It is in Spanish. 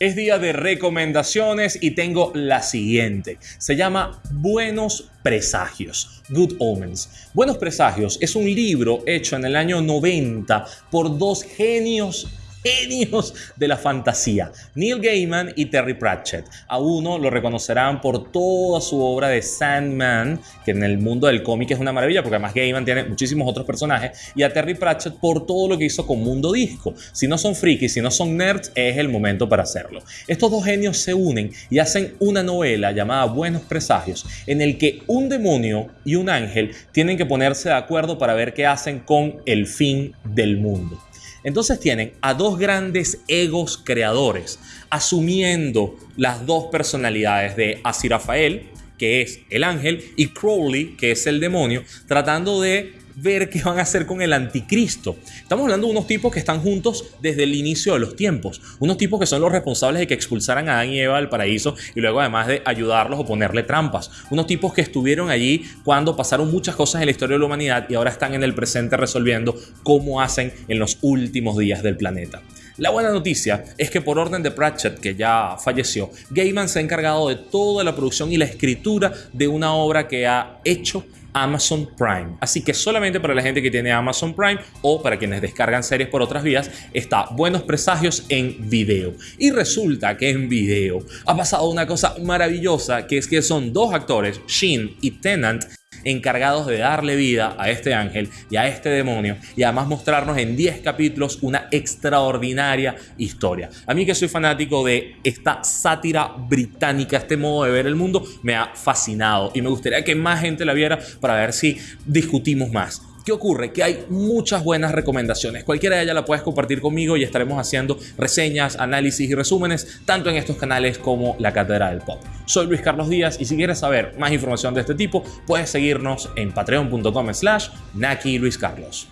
Es día de recomendaciones y tengo la siguiente. Se llama Buenos Presagios, Good Omens. Buenos Presagios es un libro hecho en el año 90 por dos genios genios de la fantasía, Neil Gaiman y Terry Pratchett. A uno lo reconocerán por toda su obra de Sandman, que en el mundo del cómic es una maravilla, porque además Gaiman tiene muchísimos otros personajes, y a Terry Pratchett por todo lo que hizo con Mundo Disco. Si no son frikis, si no son nerds, es el momento para hacerlo. Estos dos genios se unen y hacen una novela llamada Buenos Presagios, en el que un demonio y un ángel tienen que ponerse de acuerdo para ver qué hacen con el fin del mundo. Entonces tienen a dos grandes egos creadores, asumiendo las dos personalidades de Asirafael, que es el ángel, y Crowley, que es el demonio, tratando de ver qué van a hacer con el anticristo. Estamos hablando de unos tipos que están juntos desde el inicio de los tiempos, unos tipos que son los responsables de que expulsaran a Adán y Eva del paraíso y luego además de ayudarlos o ponerle trampas, unos tipos que estuvieron allí cuando pasaron muchas cosas en la historia de la humanidad y ahora están en el presente resolviendo cómo hacen en los últimos días del planeta. La buena noticia es que por orden de Pratchett, que ya falleció, Gaiman se ha encargado de toda la producción y la escritura de una obra que ha hecho Amazon Prime. Así que solamente para la gente que tiene Amazon Prime o para quienes descargan series por otras vías, está Buenos Presagios en video. Y resulta que en video ha pasado una cosa maravillosa, que es que son dos actores, Shin y Tennant, encargados de darle vida a este ángel y a este demonio y además mostrarnos en 10 capítulos una extraordinaria historia. A mí que soy fanático de esta sátira británica, este modo de ver el mundo, me ha fascinado y me gustaría que más gente la viera para ver si discutimos más. ¿Qué ocurre? Que hay muchas buenas recomendaciones. Cualquiera de ellas la puedes compartir conmigo y estaremos haciendo reseñas, análisis y resúmenes tanto en estos canales como la Cátedra del Pop. Soy Luis Carlos Díaz y si quieres saber más información de este tipo, puedes seguirnos en patreon.com slash Naki Luis Carlos.